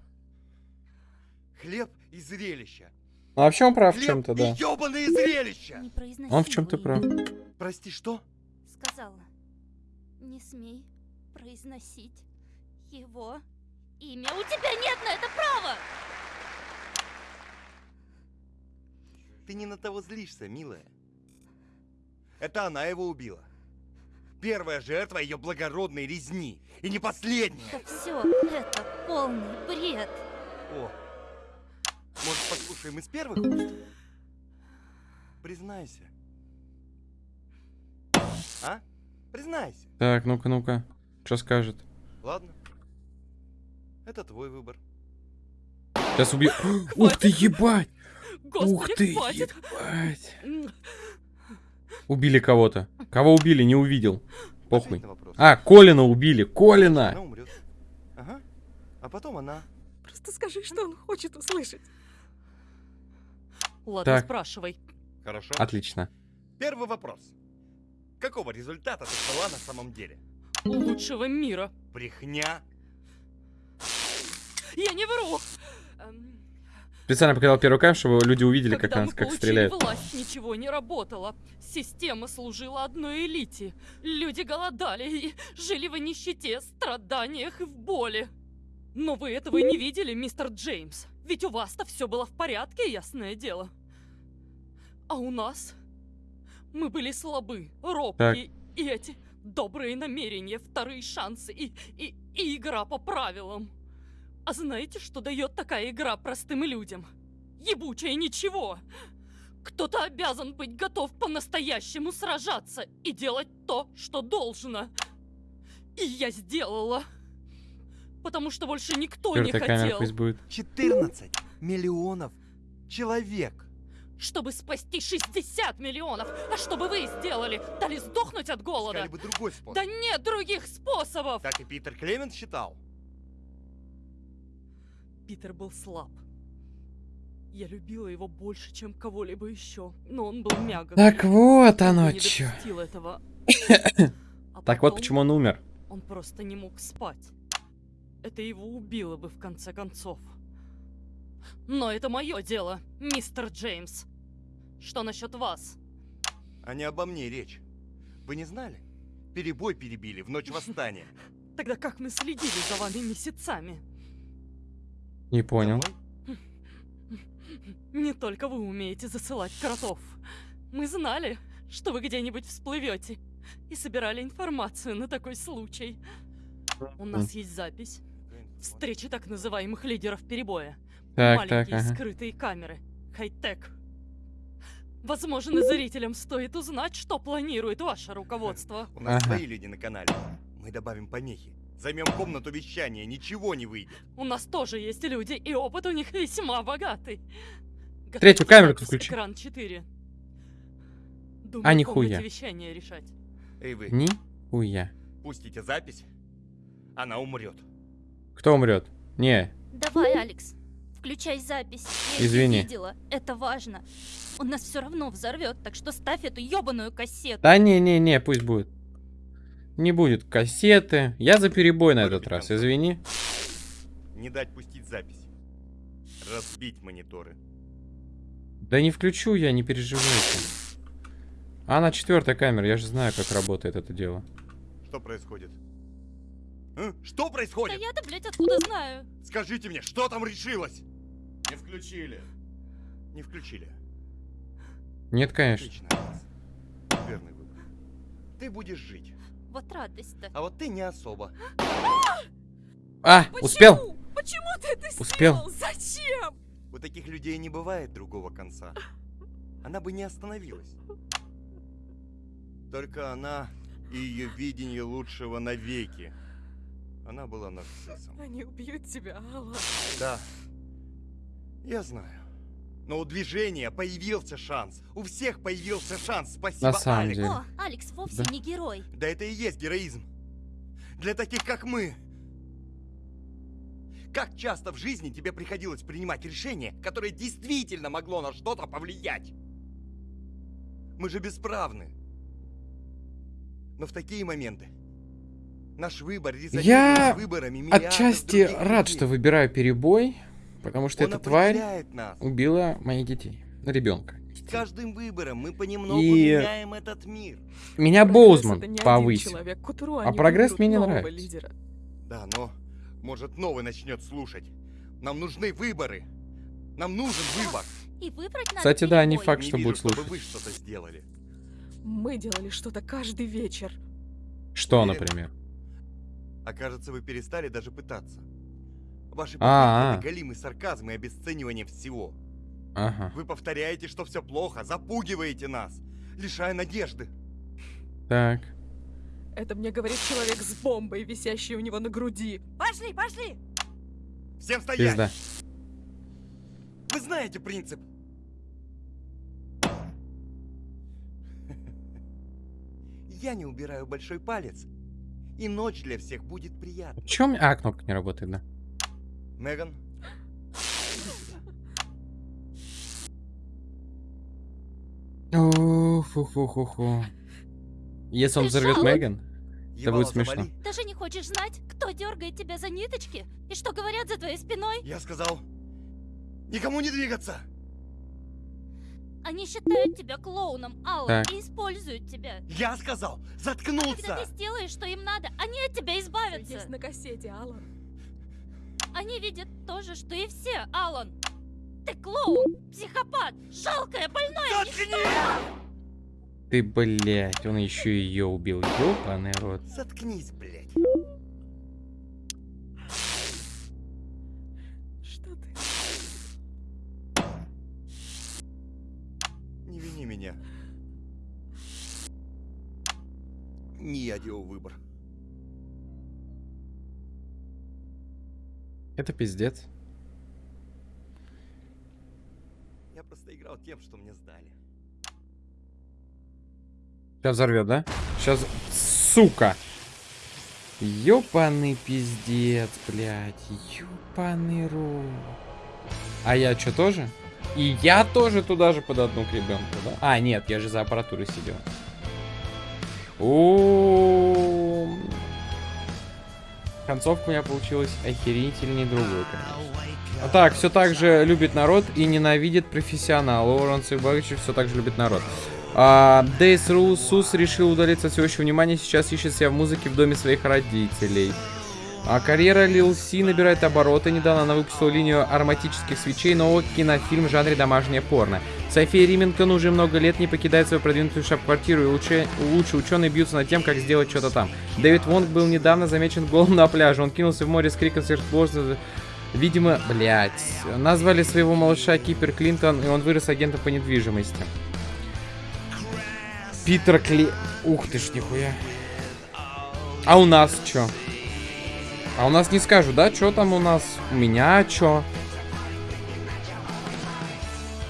Хлеб и зрелище. А вообще он прав в чем-то, да. ёбаные зрелища! Он в чем-то прав. Прости, что? Сказала. Не смей произносить его имя. У тебя нет на это права! Ты не на того злишься, милая. Это она его убила. Первая жертва ее благородной резни. И не последняя. Да все это полный бред. О, может, послушаем из первых уст? Признайся. А? Признайся. Так, ну-ка, ну-ка. Что скажет? Ладно. Это твой выбор. Сейчас убью. Ух ты, ебать! Господи, Ух ты, хватит. ебать! Убили кого-то. Кого убили, не увидел. Похуй. А, Колина убили. Колина! Она умрет. Ага. А потом она. Просто скажи, что он хочет услышать. Ладно, Так. спрашивай. Хорошо. Отлично. Первый вопрос. Какого результата ты ждала на самом деле? Лучшего мира. Брехня? Я не вру. Специально показал первую камеру, чтобы люди увидели, как, Когда она, мы как стреляет. власть, ничего не работало. Система служила одной элите. Люди голодали и жили в нищете, страданиях и в боли. Но вы этого не видели, мистер Джеймс. Ведь у вас-то все было в порядке, ясное дело. А у нас? Мы были слабы, робкие, и эти добрые намерения, вторые шансы и, и, и игра по правилам. А знаете, что дает такая игра простым людям? Ебучее ничего. Кто-то обязан быть готов по-настоящему сражаться и делать то, что должно. И я сделала. Потому что больше никто не Четвертая камера хотел. пусть будет. 14 миллионов человек. Чтобы спасти 60 миллионов. А что бы вы сделали? Дали сдохнуть от голода? Искали бы другой способ. Да нет других способов! Так и Питер Клемент считал. Питер был слаб. Я любила его больше, чем кого-либо еще, но он был мягок. Так вот Он оно чё. этого. А Так вот почему он умер. Он просто не мог спать. Это его убило бы в конце концов. Но это мое дело, мистер Джеймс. Что насчет вас? А не обо мне речь. Вы не знали? Перебой перебили в ночь восстания. Тогда как мы следили за вами месяцами? Не понял. Не только вы умеете засылать кротов. Мы знали, что вы где-нибудь всплывете и собирали информацию на такой случай. У нас есть запись. Встречи так называемых лидеров перебоя. Так, Маленькие так, ага. скрытые камеры. Хай-тек. Возможно, зрителям стоит узнать, что планирует ваше руководство. У нас Ага. свои люди на канале. Мы добавим помехи. Займем комнату вещания, ничего не выйдет. У нас тоже есть люди, и опыт у них весьма богатый. Третью камеру включи. Экран 4. Думаю, А, нихуя. вещания решать. Эй вы, Ни хуя. пустите запись, она умрет. Кто умрет? Не. Давай, Алекс, включай запись. Я Извини. видела, это важно. Он нас все равно взорвет, так что ставь эту ебаную кассету. Да не-не-не, пусть будет. Не будет кассеты. Я за перебой на этот раз, извини. Не дать пустить запись. Разбить мониторы. Да не включу я, не переживайте. А на четвертая камера, я же знаю, как работает это дело. Что происходит? А? Что Да происходит? я-то, блядь, откуда знаю? Скажите мне, что там решилось? Не включили. Не включили. Нет, конечно. Верный выбор. Ты будешь жить, Вот радость-то. а вот ты не особо. А, успел? Почему ты это Успел. сделал? Зачем? У таких людей не бывает другого конца. Она бы не остановилась. Только она и ее видение лучшего навеки. Она была нарциссом. Они убьют тебя, Алла. Да. Я знаю. Но у движения появился шанс. У всех появился шанс. Спасибо, На самом Алекс. деле. О, Алекс вовсе Да. не герой. Да это и есть героизм. Для таких, как мы. Как часто в жизни тебе приходилось принимать решение, которое действительно могло на что-то повлиять? Мы же бесправны. Но в такие моменты наш выбор резонирует Я с выборами Отчасти рад, людей. что выбираю перебой, потому что Он эта тварь нас. убила моих детей. Ребенка. С каждым выбором мы понемногу И- меняем этот мир. Меня Прогресс Боузман повысил. человек. А прогресс мне не нравится. лидера. Да, но может новый начнет слушать. Нам нужны выборы. Нам нужен выбор. И выбрать надо Кстати, да, не факт, Не что вижу, будет чтобы слушать. вы что-то сделали. Мы делали что-то каждый вечер. Что, Уверен? например? А кажется, вы перестали даже пытаться. Ваши А-а. попытки это галимый сарказм и обесценивание всего. Ага. Вы повторяете, что все плохо, запугиваете нас, лишая надежды. Так. Это мне говорит человек с бомбой, висящей у него на груди. Пошли, пошли! Всем стоять! Пизда. Вы знаете принцип. Я не убираю большой палец, и ночь для всех будет приятной. Чем? А, кнопка не работает, да. Меган, Фу-фу-фу-фу. Если он взорвет. Меган, это будет смешно. Даже не хочешь знать, кто дергает тебя за ниточки? И что говорят за твоей спиной? Я сказал, Никому не двигаться! Они считают тебя клоуном, Аллан, Так. и используют тебя. Я сказал, Когда заткнуться! ты сделаешь, что им надо, они от тебя избавятся. Есть на кассете, Алан. Они видят то же, что и все, Алан. Ты клоун, психопат, жалкое, больное ничто. Ты, блядь, он еще ее убил. Ёбаный рот. Заткнись, блядь. Что ты? Не вини меня. Не я делал выбор. Это пиздец. Я просто играл тем, что мне сдали. Сейчас взорвет, да? Сейчас, сука! Ёбаный пиздец, блядь. Ёбаный рот. А я что, тоже? И я тоже туда же под одну к ребенку, да? А, нет, я же за аппаратурой сидел. О, Концовка у меня получилась охерительнее другой, конечно. А так, все так же любит народ и ненавидит профессионал. Лоуренс Ибагичев все так же любит народ. А, Дейс Ру Сус решил удалиться от всеобщего внимания, сейчас ищет себя в музыке в доме своих родителей. А карьера Лил Си набирает обороты. Недавно она выпустила линию ароматических свечей, новый кинофильм в жанре домашнее порно. София Рименкон уже много лет не покидает свою продвинутую штаб-квартиру, и лучше, лучшие ученые бьются над тем, как сделать что-то там. Дэвид Вонг был недавно замечен голым на пляже. Он кинулся в море с криком сверхсложности. Видимо, блядь, назвали своего малыша Кипер Клинтон, и он вырос агентом по недвижимости. Питер Кли... Ух ты ж, нихуя. А у нас чё? А у нас не скажу, да? Чё там у нас? У меня чё?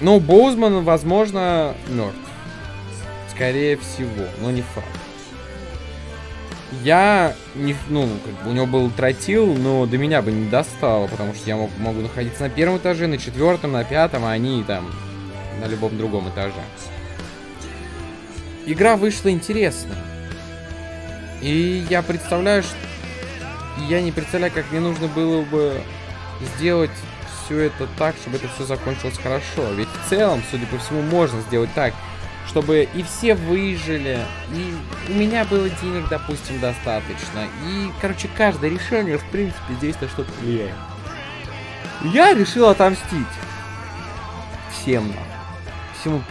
Ну, Боузман, возможно, мертв. Скорее всего, но не факт. Я не, ну, как бы у него был тротил, но до меня бы не достало, потому что я мог, могу находиться на первом этаже, на четвертом, на пятом, а они там на любом другом этаже. Игра вышла интересная. И я представляю, что... Я не представляю, как мне нужно было бы сделать все это так, чтобы это все закончилось хорошо. Ведь в целом, судя по всему, можно сделать так, чтобы и все выжили, и у меня было денег, допустим, достаточно. И, короче, каждое решение, в принципе, здесь на что-то влияет. Я решил отомстить. Всем. Всему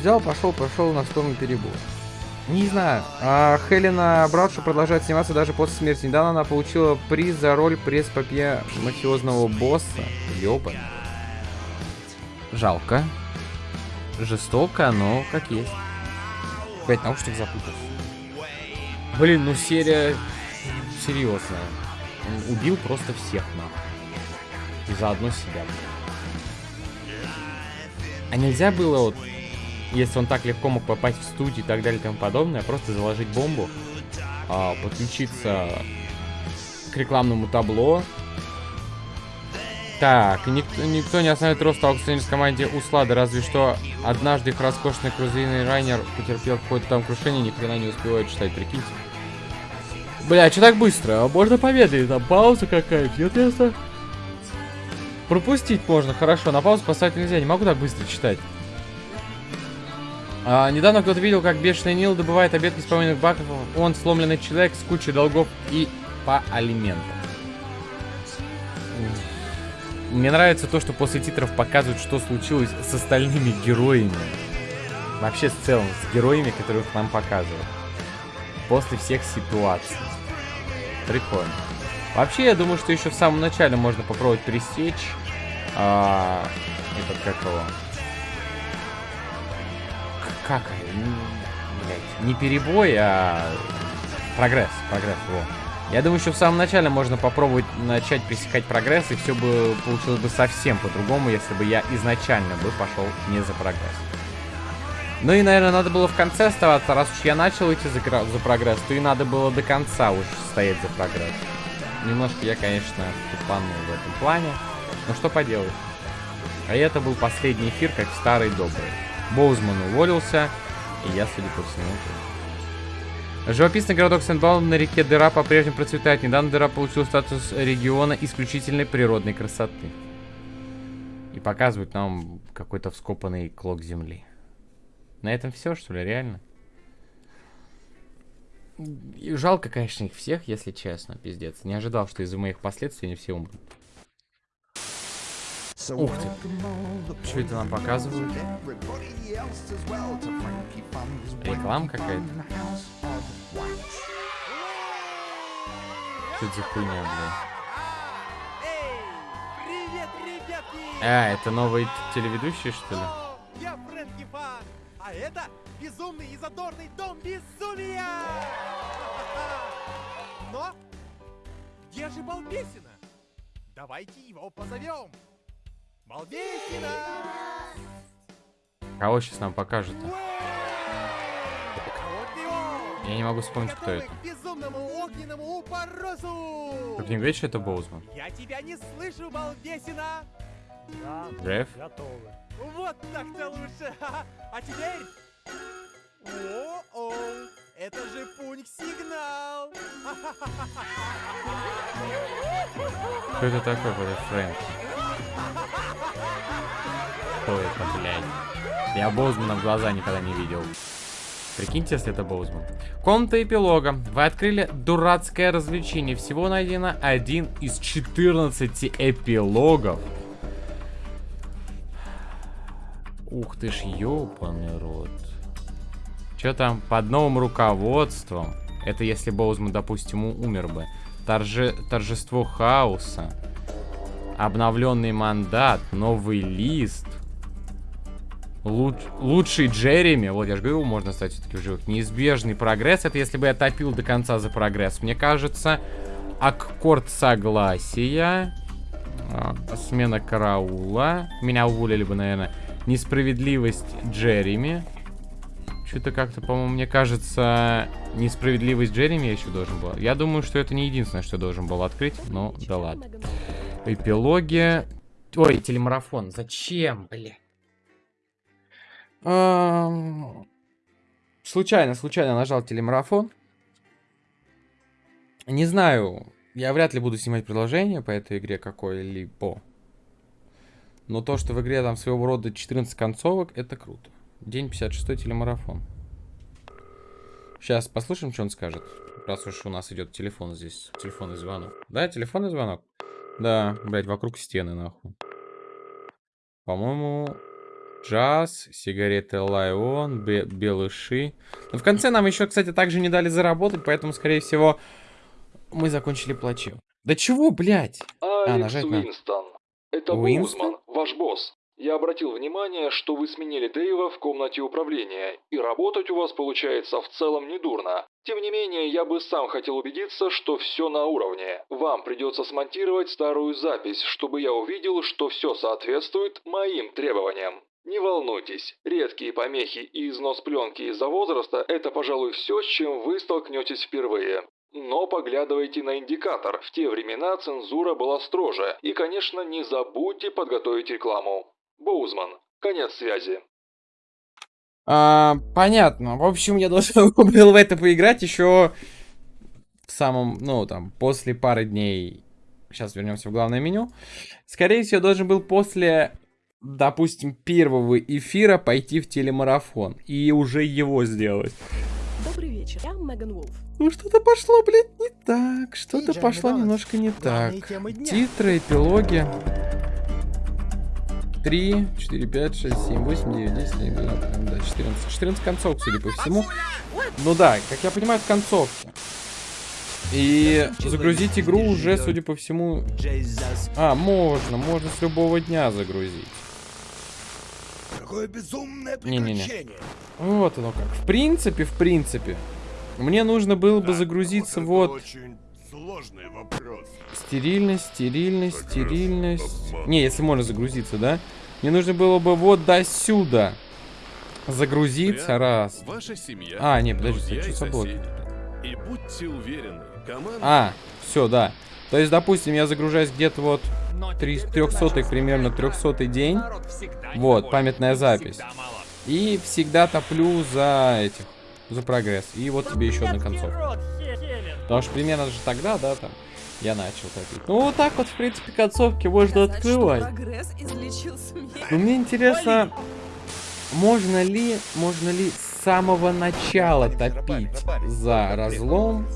взял, пошел, пошел на сторону перебора. Не знаю. А Хелена Браудшо продолжает сниматься даже после смерти. Недавно она получила приз за роль пресс-папье мафиозного босса. Ёбан. Жалко. Жестоко, но как есть. Опять наушник запутался. Блин, ну серия серьезная. Он убил просто всех нахуй. И заодно себя. А нельзя было вот, если он так легко мог попасть в студию и так далее и тому подобное, просто заложить бомбу, а, подключиться к рекламному табло. Так, никто, никто не остановит рост в команде Услада, разве что однажды их роскошный крузейный райнер потерпел какое-то там крушение, ни хрена не успевает читать, прикиньте. Бля, что так быстро? А можно помедлить? Там пауза какая-то, нет ясно? Пропустить можно, хорошо. На паузу поставить нельзя, не могу так быстро читать. А, недавно кто-то видел, как бешеный Нил добывает обед исполненных баков. Он сломленный человек с кучей долгов и по алиментам. Мне нравится то, что после титров показывают, что случилось с остальными героями. Вообще, в целом, с героями, которых нам показывают. После всех ситуаций. Прикольно. Вообще, я думаю, что еще в самом начале можно попробовать пересечь а, этот как его. Как? Блядь, не перебой, а прогресс. Прогресс, вот. Я думаю, еще в самом начале можно попробовать начать пресекать прогресс, и все бы получилось бы совсем по-другому, если бы я изначально бы пошел не за прогресс. Ну и, наверное, надо было в конце оставаться, раз уж я начал идти за, за прогресс, то и надо было до конца уж стоять за прогресс. Немножко я, конечно, тупанул в этом плане, но что поделать. А это был последний эфир, как старый добрый. Боузман уволился, и я, судя по всему. Живописный городок Сент-Баун на реке Дыра по-прежнему процветает. Недавно Дыра получил статус региона исключительной природной красоты. И показывают нам какой-то вскопанный клок земли. На этом все, что ли, реально? И жалко, конечно, их всех, если честно, пиздец. Не ожидал, что из-за моих последствий они все умрут. Ух ты. Что это нам показывают? Реклама какая-то? Что это за хуйня, ребятки! А, это новый телеведущий, что ли? Я Фрэнки Фан, а это безумный и задорный дом безумия! Но где же Балбесина? Давайте его позовем. Балбесина! Кого сейчас нам? А вот и он! Я не могу вспомнить, кто это. к безумному огненному упорозу! Как не говорит, что это Боузман? Я тебя не слышу, Балбесина! Да, Джефф? готовы. Вот так-то лучше! А теперь... О-о! Это же пункт-сигнал! Кто это такой, Фрэнки? Это, блядь? Я Боузмана в глаза никогда не видел. Прикиньте, если это Боузман. Комната эпилога. Вы открыли дурацкое развлечение. Всего найдено один из 14 эпилогов. Ух ты ж, ёбаный рот. Чё там под новым руководством? Это если Боузман, допустим, умер бы. Торже... Торжество хаоса. Обновленный мандат. Новый лист. Луч- Лучший Джереми. Вот, я же говорю, можно стать все-таки в живых. Неизбежный прогресс. Это если бы я топил до конца за прогресс. Мне кажется, аккорд согласия. а, Смена караула. Меня уволили бы, наверное. Несправедливость Джереми. Что-то как-то, по-моему, мне кажется, несправедливость Джереми я еще должен был. Я думаю, что это не единственное, что я должен был открыть, но да ладно. Эпилоги. Ой, телемарафон. Зачем, бля? Ам, Случайно, случайно нажал телемарафон. Не знаю, я вряд ли буду снимать продолжение по этой игре какой-либо. Но то, что в игре там своего рода 14 концовок, это круто. День 56 телемарафон. Сейчас послушаем, что он скажет. Раз уж у нас идет телефон здесь. Телефонный звонок. Да, телефонный звонок? Да, блять, вокруг стены, нахуй. По-моему, джаз, сигареты Лайон, бе- белыши. Но в конце нам еще, кстати, также не дали заработать, поэтому, скорее всего, мы закончили плачевно. Да чего, блядь? А, Алекс нажать надо. Уинстон. Это Уинстон? Боузман, ваш босс. Я обратил внимание, что вы сменили Дэйва в комнате управления, и работать у вас получается в целом недурно. Тем не менее, я бы сам хотел убедиться, что все на уровне. Вам придется смонтировать старую запись, чтобы я увидел, что все соответствует моим требованиям. Не волнуйтесь, редкие помехи и износ пленки из-за возраста – это, пожалуй, все, с чем вы столкнетесь впервые. Но поглядывайте на индикатор, в те времена цензура была строже, и, конечно, не забудьте подготовить рекламу. Боузман, конец связи. А, понятно. В общем, я должен был в это поиграть еще в самом, ну, там, после пары дней. Сейчас вернемся в главное меню. Скорее всего, должен был после, допустим, первого эфира пойти в телемарафон и уже его сделать. Добрый вечер, я Меган Вулф. Ну, что-то пошло, блядь, не так. Что-то пошло немножко не так. Титры, эпилоги. 3, 4, 5, 6, 7, 8, 9, 10, 11, 12, да, 14. 14 концовок, судя по всему. Ну да, как я понимаю, это концовки. И загрузить игру уже, судя по всему... А, можно, можно с любого дня загрузить. Какое безумное Не-не-не. приключение. Вот оно как. В принципе, в принципе. Мне нужно было бы загрузиться вот... Очень сложный вопрос. Стерильность, стерильность, стерильность. Не, если можно загрузиться, да? Мне нужно было бы вот до сюда загрузиться Прямо раз. Ваша семья. А, не, подожди, что соседи. И будьте уверены, команда... А, все, да. То есть, допустим, я загружаюсь где-то вот 300 примерно 300 день. Вот, памятная запись. И всегда топлю за этих, за прогресс. И вот тебе еще одна концовка. Потому что примерно же тогда, да, там. Я начал топить. Ну, вот так вот, в принципе, концовки можно открывать. Но мне интересно, можно ли, можно ли с самого начала топить за разлом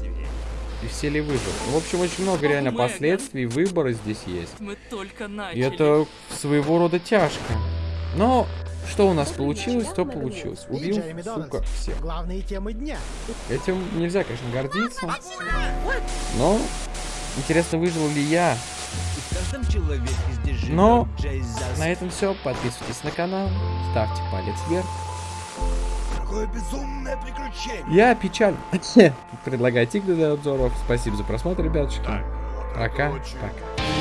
и все ли выживут? Ну, в общем, очень много реально последствий выбора здесь есть. Мы только И начали. это своего рода тяжко. Но что у нас получилось, то получилось. И Убил, сука, всех. Главные темы дня. Этим нельзя, конечно, гордиться. Но интересно, выжил ли я. Но на этом все. Подписывайтесь на канал, ставьте палец вверх. Какое безумное приключение. Я печаль. Предлагаю идти к обзоров. Спасибо за просмотр, ребятушки. Пока. Пока.